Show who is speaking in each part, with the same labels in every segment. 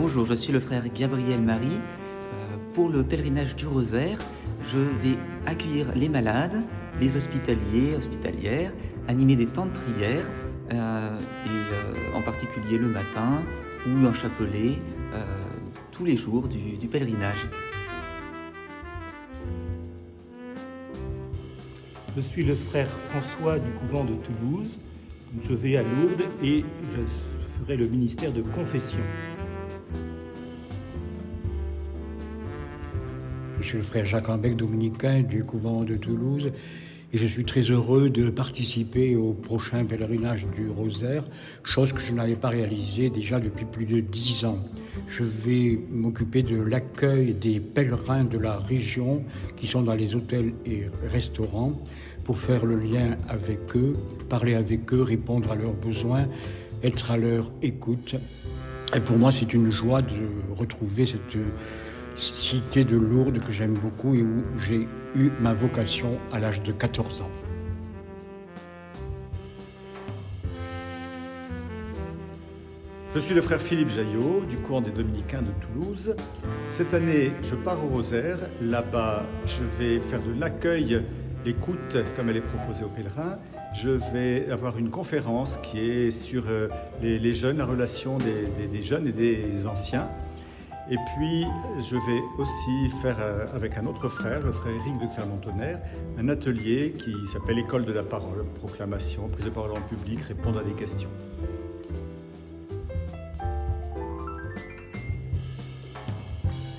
Speaker 1: Bonjour, je suis le frère Gabriel Marie. Euh, pour le pèlerinage du rosaire, je vais accueillir les malades, les hospitaliers, hospitalières, animer des temps de prière, euh, et euh, en particulier le matin ou un chapelet, tous les jours du, du pèlerinage.
Speaker 2: Je suis le frère François du couvent de Toulouse. Je vais à Lourdes et je ferai le ministère de confession.
Speaker 3: Je suis le frère Jacques Ambec, dominicain du couvent de Toulouse, et je suis très heureux de participer au prochain pèlerinage du Rosaire, chose que je n'avais pas réalisée déjà depuis plus de dix ans. Je vais m'occuper de l'accueil des pèlerins de la région qui sont dans les hôtels et restaurants pour faire le lien avec eux, parler avec eux, répondre à leurs besoins, être à leur écoute. Et pour moi, c'est une joie de retrouver cette cité de Lourdes que j'aime beaucoup et où j'ai eu ma vocation à l'âge de 14 ans.
Speaker 4: Je suis le frère Philippe Jaillot du courant des Dominicains de Toulouse. Cette année, je pars au Rosaire. Là-bas, je vais faire de l'accueil, l'écoute comme elle est proposée aux pèlerins. Je vais avoir une conférence qui est sur euh, les, jeunes, la relation des jeunes et des anciens. Et puis, je vais aussi faire euh, avec un autre frère, le frère Éric de Clermont-Tonnerre, un atelier qui s'appelle École de la parole, proclamation, prise de parole en public, répondre à des questions.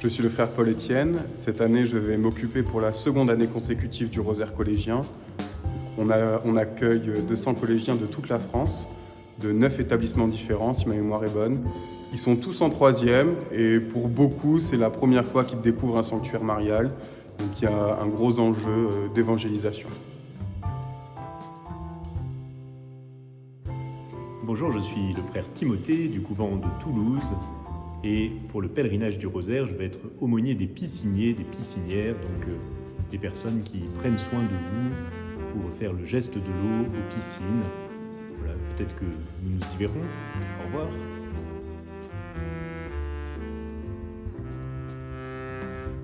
Speaker 5: Je suis le frère Paul Étienne. Cette année, je vais m'occuper pour la seconde année consécutive du Rosaire collégien. On, on accueille 200 collégiens de toute la France de neuf établissements différents, si ma mémoire est bonne. Ils sont tous en troisième et pour beaucoup, c'est la première fois qu'ils découvrent un sanctuaire marial. Donc il y a un gros enjeu euh, d'évangélisation.
Speaker 6: Bonjour, je suis le frère Timothée du couvent de Toulouse et pour le pèlerinage du rosaire, je vais être aumônier des pisciniers, des piscinières, donc euh, des personnes qui prennent soin de vous pour faire le geste de l'eau aux piscines peut-être que nous nous y verrons. Au revoir.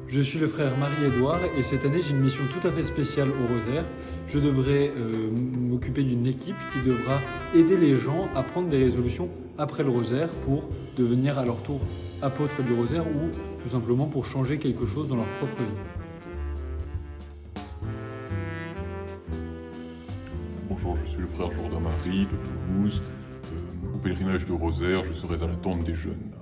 Speaker 7: Je suis le frère Marie-Édouard et cette année j'ai une mission tout à fait spéciale au Rosaire. Je devrais euh, m'occuper d'une équipe qui devra aider les gens à prendre des résolutions après le Rosaire pour devenir à leur tour apôtres du Rosaire ou tout simplement pour changer quelque chose dans leur propre vie.
Speaker 8: Bonjour, je suis le frère Jourdain Marie de Toulouse. Euh, au pèlerinage de Rosaire, je serai à la tente des jeunes.